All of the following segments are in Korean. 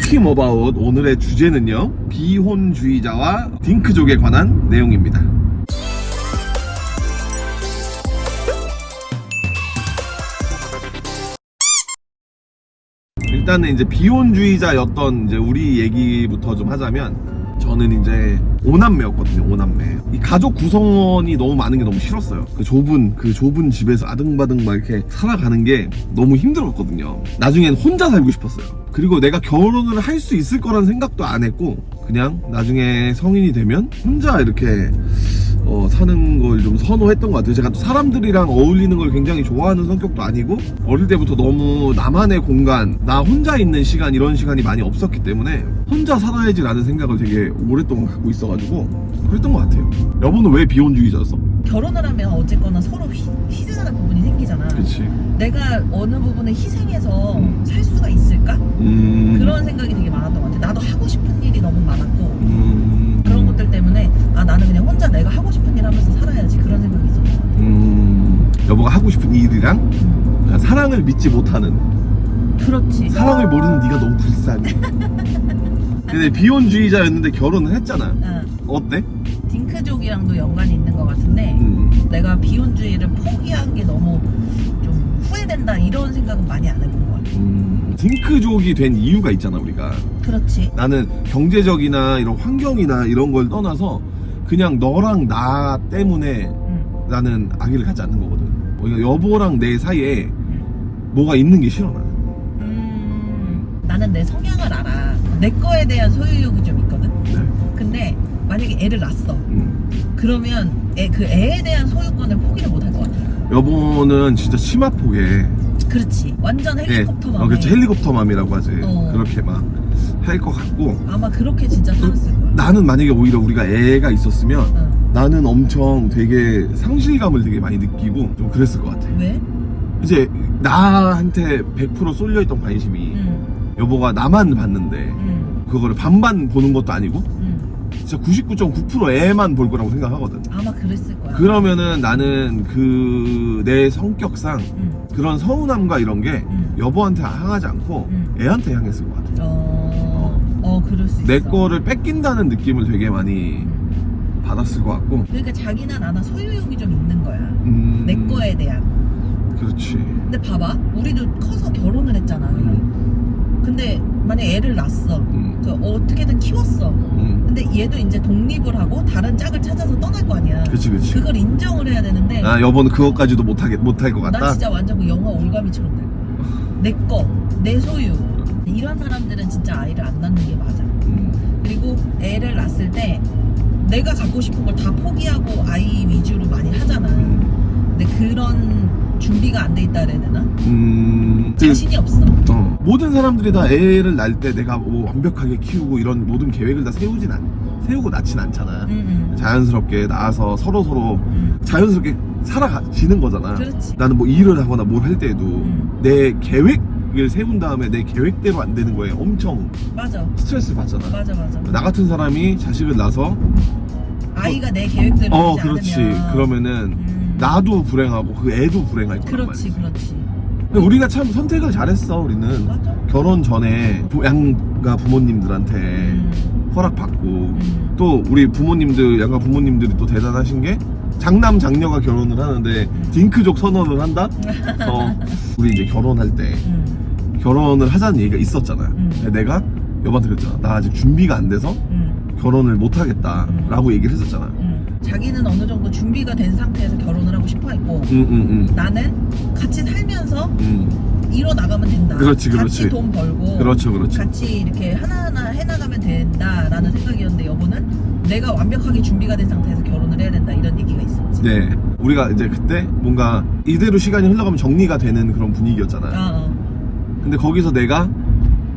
토킹 어바웃 오늘의 주제는요 비혼주의자와 딩크족에 관한 내용입니다. 일단은 이제 비혼주의자였던 이제 우리 얘기부터 좀 하자면 저는 이제 오남매였거든요 오남매. 이 가족 구성원이 너무 많은 게 너무 싫었어요. 그 좁은 그 좁은 집에서 아등바등 막 이렇게 살아가는 게 너무 힘들었거든요. 나중엔 혼자 살고 싶었어요. 그리고 내가 결혼을 할 수 있을 거라는 생각도 안 했고 그냥 나중에 성인이 되면 혼자 이렇게 어, 사는 걸 좀 선호했던 것 같아요. 제가 또 사람들이랑 어울리는 걸 굉장히 좋아하는 성격도 아니고 어릴 때부터 너무 나만의 공간, 나 혼자 있는 시간 이런 시간이 많이 없었기 때문에 혼자 살아야지 라는 생각을 되게 오랫동안 갖고 있어가지고 그랬던 것 같아요. 여보는 왜 비혼주의자였어? 결혼을 하면 어쨌거나 서로 희, 희생하는 부분이 생기잖아. 그치. 내가 어느 부분에 희생해서 음. 살 수가 있을까? 음. 그런 생각이 되게 많았던 것 같아. 나도 하고 싶은 일이 너무 많았고 음. 혼자 내가 하고 싶은 일 하면서 살아야지 그런 생각이 같아. 음. 여보가 하고 싶은 일이랑 음. 그냥 사랑을 믿지 못하는 그렇지. 사랑을 모르는 네가 너무 불쌍해. 근데 비혼주의자였는데 결혼을 했잖아. 응. 어때? 딩크족이랑도 연관이 있는 것 같은데 음. 내가 비혼주의를 포기한 게 너무 좀 후회된다 이런 생각은 많이 안 해본 것 같아. 음, 딩크족이 된 이유가 있잖아 우리가 그렇지. 나는 경제적이나 이런 환경이나 이런 걸 떠나서 그냥 너랑 나 때문에 응. 나는 아기를 갖지 않는 거거든 그러니까 여보랑 내 사이에 응. 뭐가 있는 게 싫어 나는 음, 나는 내 성향을 알아. 내 거에 대한 소유욕이 좀 있거든. 네. 근데 만약에 애를 낳았어. 음. 그러면 애, 그 애에 대한 소유권을 포기를 못 할 것 같아. 여보는 진짜 치마 폭에 그렇지. 완전 헬리콥터 네. 맘에. 어, 그렇지 헬리콥터맘이라고 하지 어. 그렇게 막 할것 같고 아마 그렇게 진짜 살았을 거야. 나는 만약에 오히려 우리가 애가 있었으면 응. 나는 엄청 되게 상실감을 되게 많이 느끼고 좀 그랬을 것 같아 왜? 이제 나한테 100% 쏠려있던 관심이 응. 여보가 나만 봤는데 응. 그거를 반반 보는 것도 아니고 응. 진짜 99.9% 애만 볼 거라고 생각하거든 아마 그랬을 거야. 그러면은 나는 그 내 성격상 응. 그런 서운함과 이런 게 응. 여보한테 향하지 않고 응. 애한테 향했을 것 같아 어, 수 있어. 내 거를 뺏긴다는 느낌을 되게 많이 응. 받았을 것 같고 그러니까 자기나 나나 소유욕이 좀 있는 거야. 음, 내 거에 대한. 그렇지 근데 봐봐. 우리도 커서 결혼을 했잖아. 음, 근데 만약에 애를 낳았어. 음, 그 어떻게든 키웠어. 음. 근데 얘도 이제 독립을 하고 다른 짝을 찾아서 떠날 거 아니야. 그치 그치 그걸 인정을 해야 되는데 아 여보는 그것까지도 못하겠 못할 것난 같다 진짜 완전 그 영화 올가미처럼 될 거야. 내 거, 내 소유. 이런 사람들은 진짜 아이를 안 낳는 게 맞아. 음, 그리고 애를 낳았을 때 내가 갖고 싶은 걸 다 포기하고 아이 위주로 많이 하잖아. 음, 근데 그런 준비가 안 돼 있다 그래야 되나? 음, 그- 자신이 없어. 어, 모든 사람들이 다 애를 낳을 때 내가 뭐 완벽하게 키우고 이런 모든 계획을 다 세우진 않, 세우고 낳진 않잖아. 응, 자연스럽게 낳아서 서로 서로 응, 자연스럽게 살아가지는 거잖아. 그렇지. 나는 뭐 일을 하거나 뭘 할 때도 응. 내 계획 을 세운 다음에 내 계획대로 안 되는 거에 엄청 맞아. 스트레스를 받잖아. 맞아, 맞아. 나 같은 사람이 자식을 낳아서 아이가 내 계획대로 어 그렇지 않으면 그러면은 음. 나도 불행하고 그 애도 불행할 거란 그렇지, 말이지. 그렇지. 우리가 참 선택을 잘했어 우리는 맞아. 결혼 전에 부- 양가 부모님들한테 음, 허락받고 음. 또 우리 부모님들 양가 부모님들이 또 대단하신 게 장남 장녀가 결혼을 하는데 음. 딩크족 선언을 한다. 어, 우리 이제 결혼할 때 음, 결혼을 하자는 얘기가 있었잖아. 음. 내가 여보한테 그랬잖아. 나 아직 준비가 안 돼서 음, 결혼을 못 하겠다 라고 얘기를 했었잖아. 음. 자기는 어느 정도 준비가 된 상태에서 결혼을 하고 싶어 했고 응응응. 나는 같이 살면서 응. 이뤄 나가면 된다. 그렇지, 그렇지. 같이 돈 벌고 그렇죠, 그렇죠. 같이 이렇게 하나하나 해나가면 된다라는 생각이었는데 여보는 내가 완벽하게 준비가 된 상태에서 결혼을 해야 된다 이런 얘기가 있었지. 네. 우리가 이제 그때 뭔가 이대로 시간이 흘러가면 정리가 되는 그런 분위기였잖아. 어, 어. 근데 거기서 내가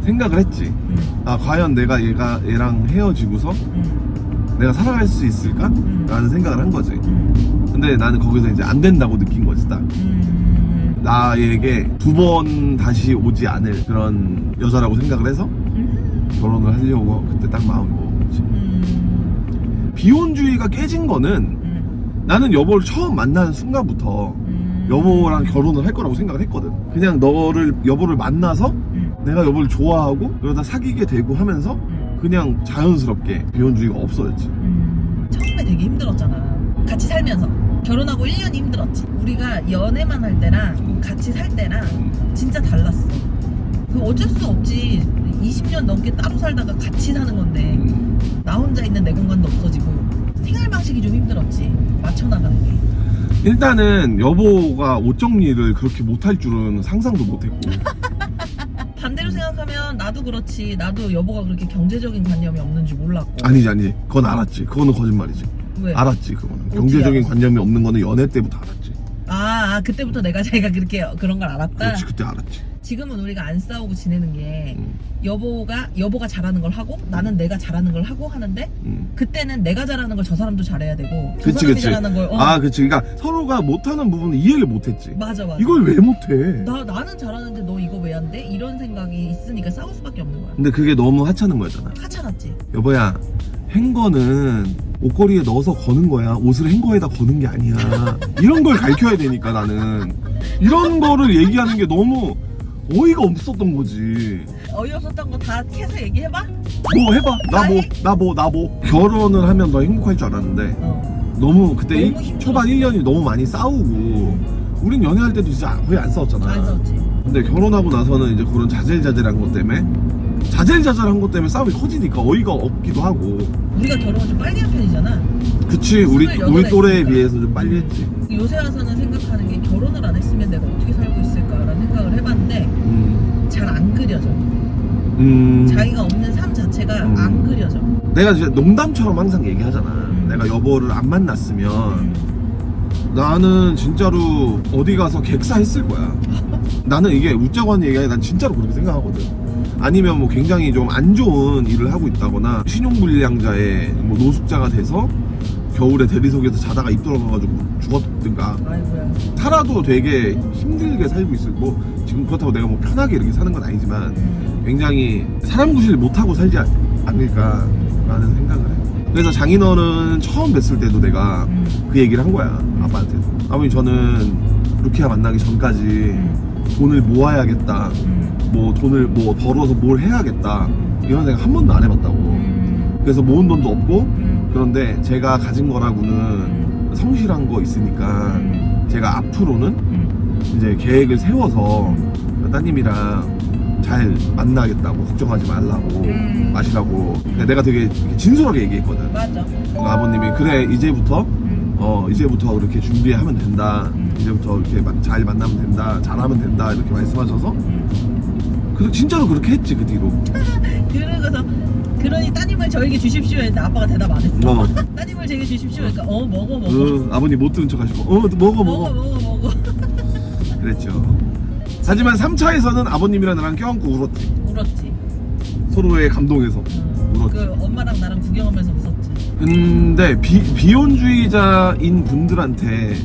생각을 했지. 음, 아 과연 내가 얘가 얘랑 헤어지고서 음, 내가 살아갈 수 있을까? 음. 라는 생각을 한 거지. 음, 근데 나는 거기서 이제 안 된다고 느낀 거지 딱. 음, 나에게 두 번 다시 오지 않을 그런 여자라고 생각을 해서 음, 결혼을 하려고 그때 딱 마음을 먹은 거지. 음, 비혼주의가 깨진 거는 음, 나는 여보를 처음 만나는 순간부터 음. 여보랑 결혼을 할 거라고 생각을 했거든. 그냥 너를 여보를 만나서 음, 내가 여보를 좋아하고 그러다 사귀게 되고 하면서 음. 그냥 자연스럽게 비혼주의가 없어졌지. 음, 처음에 되게 힘들었잖아. 같이 살면서. 결혼하고 1년이 힘들었지. 우리가 연애만 할 때랑 음. 같이 살 때랑 음. 진짜 달랐어. 그 어쩔 수 없지. 20년 넘게 따로 살다가 같이 사는 건데 음. 나 혼자 있는 내 공간도 없어지고 생활 방식이 좀 힘들었지. 맞춰 나가는 게. 일단은 여보가 옷 정리를 그렇게 못할 줄은 상상도 못했고 반대로 생각하면 나도 그렇지. 나도 여보가 그렇게 경제적인 관념이 없는 줄 몰랐고. 아니지 아니지 그건 알았지 그거는 거짓말이지 왜? 알았지 그거는 경제적인 알았어? 관념이 없는 거는 연애 때부터 알았지 아, 아, 그때부터 내가 자기가 그렇게 그런 걸 알았다. 그렇지 그때 알았지 지금은 우리가 안 싸우고 지내는 게 음, 여보가 여보가 잘하는 걸 하고 나는 내가 잘하는 걸 하고 하는데 음. 그때는 내가 잘하는 걸 저 사람도 잘해야 되고 저 그치 사람이 그치. 잘하는 걸 어, 아 그치. 그러니까 서로가 못하는 부분은 이해를 못했지. 맞아 맞아. 이걸 왜 못해? 나 나는 잘하는데 너 이거 왜 안 돼? 이런 생각이 있으니까 싸울 수밖에 없는 거야. 근데 그게 너무 하찮은 거였잖아. 하찮았지. 여보야 행거는 옷걸이에 넣어서 거는 거야. 옷을 행거에다 거는 게 아니야. 이런 걸 가르쳐야 되니까 나는. 이런 거를 얘기하는 게 너무 어이가 없었던 거지 어이없었던 거다 캐서 얘기해봐. 뭐 해봐 나 뭐. 나 뭐 나 뭐 결혼을 하면 더 행복할 줄 알았는데 어. 너무 그때 너무 일-. 초반 1년이 너무 많이 싸우고 우린 연애할 때도 진짜 거의 안 싸웠잖아 안 싸웠지. 근데 결혼하고 나서는 이제 그런 자젤자젤한 것 때문에 자젤자젤한 것 때문에 싸움이 커지니까 어이가 없기도 하고 우리가 결혼을 좀 빨리 한 편이잖아. 그치 우리 우리 28 또래에. 비해서 좀 빨리 했지 요새 와서는 생각하는 게 결혼을 안 했으면 내가 어떻게 살고 해봤는데 음, 잘안 그려져. 음 자기가 없는 삶 자체가 음. 안 그려져. 내가 진짜 농담처럼 항상 얘기하잖아 음. 내가 여보를 안 만났으면 음. 나는 진짜로 어디 가서 객사했을 거야. 나는 이게 웃자고 하는 얘기가 아니라 난 진짜로 그렇게 생각하거든. 아니면 뭐 굉장히 좀 안 좋은 일을 하고 있다거나 신용불량자의 뭐 노숙자가 돼서 겨울에 대리석에서 자다가 입 들어가가지고 죽었든가. 살아도 되게 힘들게 살고 있을 뭐 지금 그렇다고 내가 뭐 편하게 이렇게 사는 건 아니지만 음. 굉장히 사람 구실 못하고 살지 않- 않을까라는 생각을 해. 그래서 장인어른 처음 뵀을 때도 내가 음. 그 얘기를 한 거야 아빠한테 아버님 저는 루키아 만나기 전까지 음. 돈을 모아야겠다 음. 뭐 돈을 뭐 벌어서 뭘 해야겠다 이런 생각 한 번도 안 해봤다고 음. 그래서 모은 돈도 없고 음. 그런데 제가 가진 거라고는 음. 성실한 거 있으니까 음. 제가 앞으로는 음. 이제 계획을 세워서 따님이랑 잘 만나겠다고 걱정하지 말라고 음. 마시라고 내가 되게 진솔하게 얘기했거든 맞아. 그러니까 아버님이 그래 이제부터 음. 어 이제부터 이렇게 준비하면 된다 음. 이제부터 이렇게 마- 잘 만나면 된다 잘하면 된다 이렇게 말씀하셔서 음. 그 진짜로 그렇게 했지 그 뒤로 그러고서 그러니 따님을 저에게 주십시오 했는데 아빠가 대답 안 했어. 어 따님을 제게 주십시오. 그러니까 어 먹어 먹어. 그 아버님 못 들은 척 하시고 어 먹어 먹어 먹어 먹어 먹어. 그랬죠 하지만 3차에서는 아버님이랑 나랑 껴안고 울었지 울었지. 서로의 감동에서 음. 울었지 그 엄마랑 나랑 구경하면서 웃었지. 근데 비, 비혼주의자인 분들한테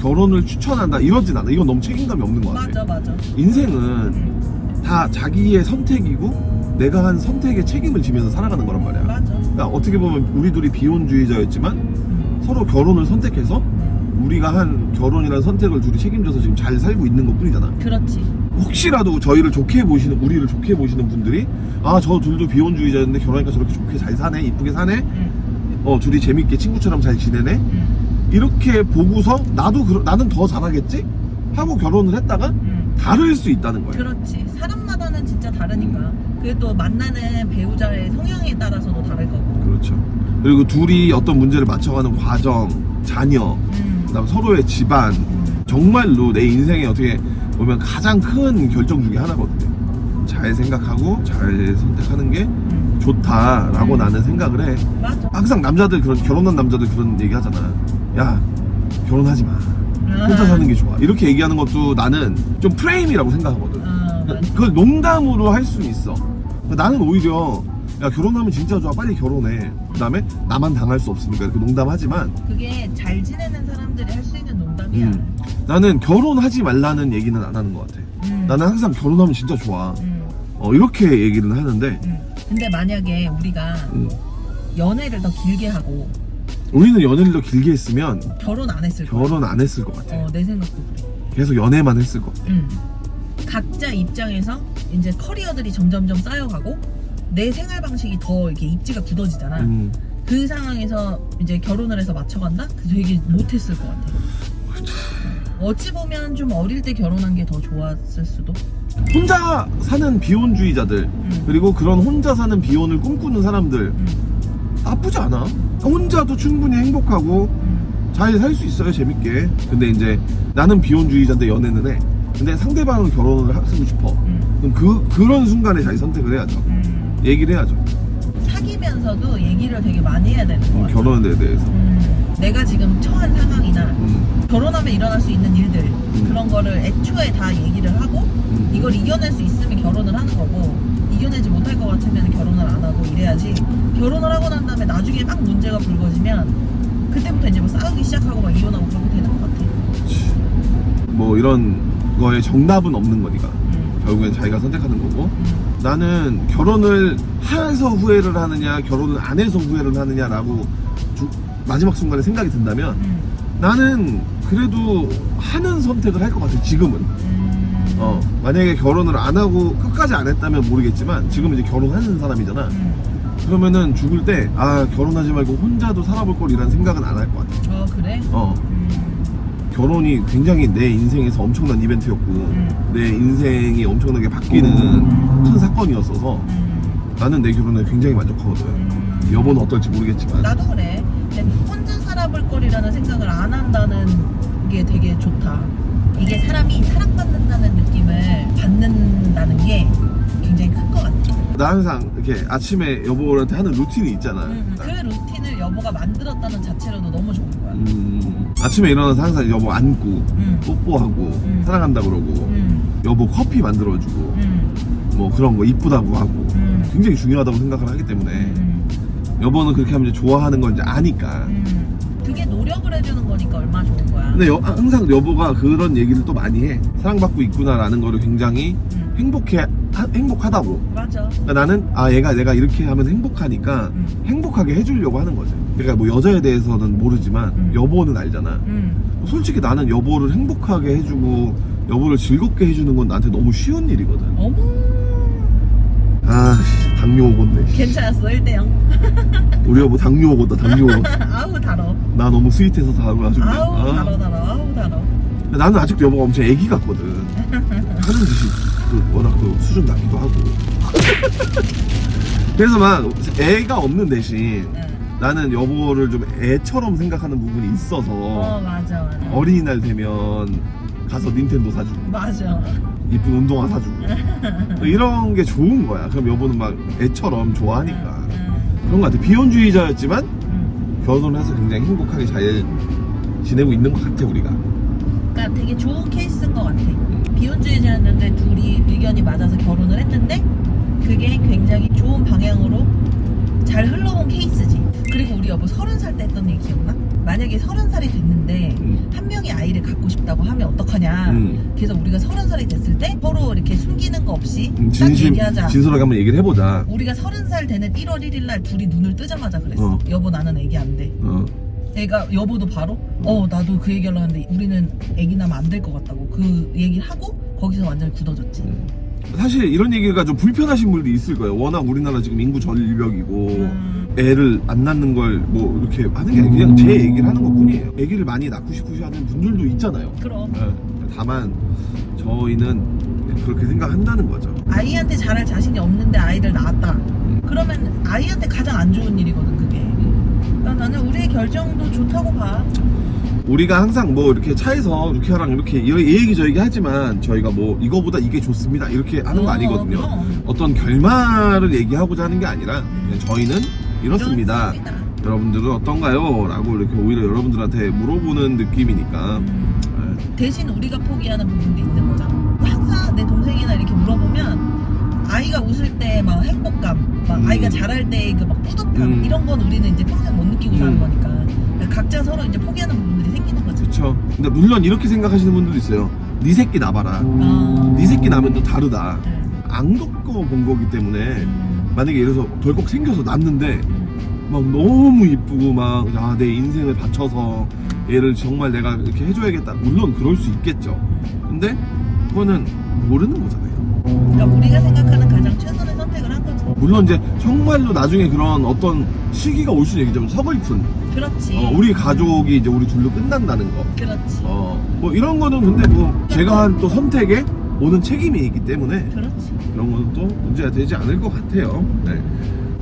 결혼을 추천한다 이러진 않아 이건 너무 책임감이 없는 것 같아 맞아 맞아. 인생은 음. 다 자기의 선택이고 내가 한 선택에 책임을 지면서 살아가는 거란 말이야 맞아. 그러니까 어떻게 보면 우리 둘이 비혼주의자였지만 음. 서로 결혼을 선택해서 음. 우리가 한 결혼이라는 선택을 둘이 책임져서 지금 잘 살고 있는 것 뿐이잖아 그렇지. 혹시라도 저희를 좋게 보시는 우리를 좋게 보시는 분들이 아 저 둘도 비혼주의자였는데 결혼하니까 저렇게 좋게 잘 사네 이쁘게 사네 음. 어 둘이 재밌게 친구처럼 잘 지내네 음. 이렇게 보고서 나도 그러- 나는 더 잘하겠지 하고 결혼을 했다가 음. 다를 수 있다는 거야 그렇지. 사람마다는 진짜 다르니까. 그게 또 만나는 배우자의 성향에 따라서도 다를 거고. 그렇죠 그리고 둘이 어떤 문제를 맞춰가는 과정 자녀 음. 그다음 서로의 집안 음. 정말로 내 인생에 어떻게 보면 가장 큰 결정 중에 하나거든요. 잘 생각하고 잘 선택하는 게 음. 좋다라고 음. 나는 생각을 해. 맞아. 항상 남자들 그런 결혼한 남자들 그런 얘기 하잖아. 야 결혼하지 마. 혼자 사는 게 좋아. 이렇게 얘기하는 것도 나는 좀 프레임이라고 생각하거든. 아, 맞아. 그걸 농담으로 할 수는 있어. 나는 오히려 야 결혼하면 진짜 좋아. 빨리 결혼해. 그 다음에 나만 당할 수 없으니까 이렇게 농담하지만 그게 잘 지내는 사람들이 할 수 있는 농담이야. 음, 나는 결혼하지 말라는 얘기는 안 하는 것 같아. 음. 나는 항상 결혼하면 진짜 좋아. 음. 어, 이렇게 얘기는 하는데, 음. 근데 만약에 우리가 음, 연애를 더 길게 하고 우리는 연애를 더 길게 했으면 결혼 안 했을. 결혼 안 했을 것 같아. 어, 내 생각도 그래. 계속 연애만 했을 것 같아. 음. 각자 입장에서 이제 커리어들이 점점점 쌓여가고 내 생활 방식이 더 이렇게 입지가 굳어지잖아. 음. 그 상황에서 이제 결혼을 해서 맞춰간다? 그 되게 못했을 것 같아. 어찌 보면 좀 어릴 때 결혼한 게 더 좋았을 수도. 혼자 사는 비혼주의자들 음. 그리고 그런 혼자 사는 비혼을 꿈꾸는 사람들 음, 나쁘지 않아. 혼자도 충분히 행복하고 음, 잘살 수 있어요 재밌게. 근데 이제 나는 비혼주의자인데 연애는 해. 근데 상대방은 결혼을 하고 싶어. 음, 그럼 그 그런 순간에 자기 선택을 해야죠. 음. 얘기를 해야죠. 사귀면서도 얘기를 되게 많이 해야 되는 것 음. 결혼에 대해서. 음, 내가 지금 처한 상황이나 음, 결혼하면 일어날 수 있는 일들 그런 거를 애초에 다 얘기를 하고 음. 이걸 이겨낼 수 있으면 결혼을 하는 거고 이겨내지 못할 것 같으면 결혼을 안 하고 이래야지 결혼을 하고 난 다음에 나중에 막 문제가 불거지면 그때부터 이제 뭐 싸우기 시작하고 막 이혼하고 그렇게 되는 것 같아. 뭐 이런 거에 정답은 없는 거니까. 음, 결국엔 자기가 선택하는 거고. 음, 나는 결혼을 해서 후회를 하느냐, 결혼을 안 해서 후회를 하느냐라고 주- 마지막 순간에 생각이 든다면 음, 나는 그래도 하는 선택을 할 것 같아, 지금은. 음, 어, 만약에 결혼을 안 하고 끝까지 안 했다면 모르겠지만 지금은 이제 결혼하는 사람이잖아. 음. 그러면은 죽을 때, 아, 결혼하지 말고 혼자도 살아볼 걸이라는 생각은 안 할 것 같아. 어 그래? 어, 음, 결혼이 굉장히 내 인생에서 엄청난 이벤트였고, 음. 내 인생이 엄청나게 바뀌는 큰 사건이었어서 음, 나는 내 결혼에 굉장히 만족하거든. 음. 여보는 어떨지 모르겠지만. 나도 그래. 혼자 살아볼 거리라는 생각을 안 한다는 게 되게 좋다. 이게 사람이 사랑받는다는 느낌을 받는다는 게 굉장히 큰 것 같아. 나 항상 이렇게 아침에 여보한테 하는 루틴이 있잖아. 음, 그 루틴을 여보가 만들었다는 자체로도 너무 좋은 거야. 음, 아침에 일어나서 항상 여보 안고, 음, 뽀뽀하고, 음. 사랑한다 그러고, 음, 여보 커피 만들어주고, 음, 뭐 그런 거 이쁘다고 하고, 음, 굉장히 중요하다고 생각을 하기 때문에, 음, 여보는 그렇게 하면 이제 좋아하는 걸 이제 아니까. 음. 그게 노력을 해주는 거니까 얼마나 좋은 거야. 근데 여- 항상 여보가 그런 얘기를 또 많이 해. 사랑받고 있구나 라는 거를 굉장히 음, 행복해, 하- 행복하다고. 맞아. 그러니까 나는 아 얘가 내가 이렇게 하면 행복하니까 음, 행복하게 해주려고 하는 거지. 그러니까 뭐 여자에 대해서는 모르지만 음. 여보는 알잖아. 음, 솔직히 나는 여보를 행복하게 해주고 여보를 즐겁게 해주는 건 나한테 너무 쉬운 일이거든. 어머. 아 씨, 당뇨 오건데. 씨. 괜찮았어, 1대0. 우리 여보 당뇨 오고다 당뇨. 아우, 달어. 나 너무 스윗해서 달아가지고. 아우, 아. 달어, 달어. 아우, 달어. 나는 아직도 여보가 엄청 애기 같거든. 하는 짓이 그 워낙 또 수준 낮기도 하고. 그래서 막 애가 없는 대신 응. 나는 여보를 좀 애처럼 생각하는 부분이 있어서 어, 맞아, 맞아. 어린이날 되면 가서 닌텐도 사주고 맞아. 이쁜 운동화 사주고 이런 게 좋은 거야. 그럼 여보는 막 애처럼 좋아하니까 응, 그런 거 같아. 비혼주의자였지만 응. 결혼해서 굉장히 행복하게 잘 지내고 있는 것 같아 우리가. 그러니까 되게 좋은 케이스인 것 같아. 비혼주의자였는데 둘이 의견이 맞아서 결혼을 했는데 그게 굉장히 좋은 방향으로 잘 흘러온 케이스지. 그리고 우리 여보 서른 살 때 했던 얘기 기억나? 만약에 서른 살이 됐는데 음. 한 명이 아이를 갖고 싶다고 하면 어떡하냐. 음. 그래서 우리가 서른 살이 됐을 때 서로 이렇게 숨기는 거 없이 음, 딱 진심 얘기하자. 진솔하게 한번 얘기를 해보자. 우리가 서른 살 되는 1월 1일 날 둘이 눈을 뜨자마자 그랬어. 어. 여보 나는 애기 안 돼. 어. 애가 여보도 바로 어 나도 그 얘기를 하는데 우리는 애기 나면 안 될 것 같다고 그 얘기를 하고 거기서 완전히 굳어졌지. 음. 사실 이런 얘기가 좀 불편하신 분들이 있을 거예요. 워낙 우리나라 지금 인구 절벽이고 음, 애를 안 낳는 걸 뭐 이렇게 하는 게 아니라 그냥 제 얘기를 하는 것 뿐이에요. 애기를 많이 낳고 싶으시 하는 분들도 있잖아요. 그럼 예. 다만 저희는 그렇게 생각한다는 거죠. 아이한테 잘할 자신이 없는데 아이를 낳았다. 그러면 아이한테 가장 안 좋은 일이거든 그게. 그러니까 나는 우리의 결정도 좋다고 봐. 우리가 항상 뭐 이렇게 차에서 루키아랑 이렇게 이 얘기 저 얘기 하지만 저희가 뭐 이거보다 이게 좋습니다 이렇게 하는 거 어, 아니거든요. 그럼. 어떤 결말을 얘기하고자 하는 게 아니라 저희는 이렇습니다. 이렇습니다. 여러분들은 어떤가요? 라고 이렇게 오히려 여러분들한테 물어보는 느낌이니까 음, 예. 대신 우리가 포기하는 부분도 있는 거잖아. 항상 내 동생이나 이렇게 물어보면 아이가 웃을 때 막 행복감, 막 음. 아이가 잘할 때그 막 뿌듯함 음. 이런 건 우리는 이제 평생 못 느끼고 사는 음. 거니까 그러니까 각자 서로 이제 포기하는 부분들이 생기는 거지. 그쵸 근데 물론 이렇게 생각하시는 분들도 있어요 네 새끼 낳아봐라 어. 네 새끼 낳으면 또 다르다 네. 안 겪어 본 거기 때문에 음. 만약에 예를 들어서 덜컥 생겨서 낳는데 음. 막 너무 이쁘고 막아내 인생을 바쳐서 얘를 정말 내가 이렇게 해줘야겠다 물론 그럴 수 있겠죠 근데 그거는 모르는 거잖아요. 그러니까 우리가 생각하는 가장 최선의 선택을 한 거지. 물론 이제 정말로 나중에 그런 어떤 시기가 올 수는 얘기죠. 서글픈. 그렇지. 어, 우리 가족이 이제 우리 둘로 끝난다는 거. 그렇지. 어, 뭐 이런 거는 근데 뭐 제가 한 또 선택에 오는 책임이 있기 때문에 그렇지. 그런 거는 또 문제가 되지 않을 것 같아요. 네.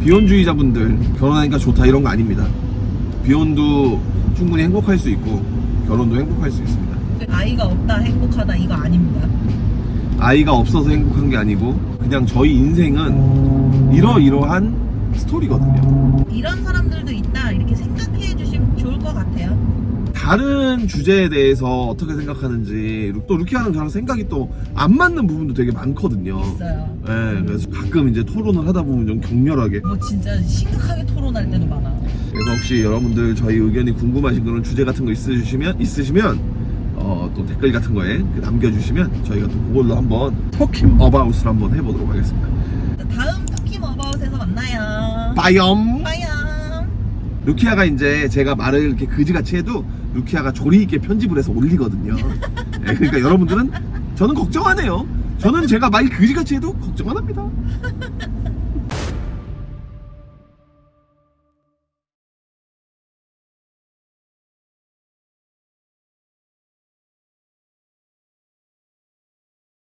비혼주의자분들 결혼하니까 좋다 이런 거 아닙니다. 비혼도 충분히 행복할 수 있고 결혼도 행복할 수 있습니다. 아이가 없다 행복하다 이거 아닙니다. 아이가 없어서 행복한 게 아니고 그냥 저희 인생은 이러이러한 스토리거든요. 이런 사람들도 있다 이렇게 생각해 주시면 좋을 것 같아요. 다른 주제에 대해서 어떻게 생각하는지 또 루키아는 저랑 생각이 또 안 맞는 부분도 되게 많거든요. 있어요. 네, 그래서 가끔 이제 토론을 하다 보면 좀 격렬하게 뭐 진짜 심각하게 토론할 때도 많아. 그래서 혹시 여러분들 저희 의견이 궁금하신 그런 주제 같은 거 있으시면 있으시면 어, 또 댓글 같은 거에 그 남겨주시면 저희가 또 그걸로 한번 터킴 어바웃을 한번 해보도록 하겠습니다. 다음 터키 머바웃에서 만나요. 빠염. 빠이염. 루키아가 이제 제가 말을 이렇게 그지같이 해도 루키아가 조리 있게 편집을 해서 올리거든요. 네, 그러니까 여러분들은 저는 걱정 안 해요. 저는 제가 말 그지같이 해도 걱정 안 합니다.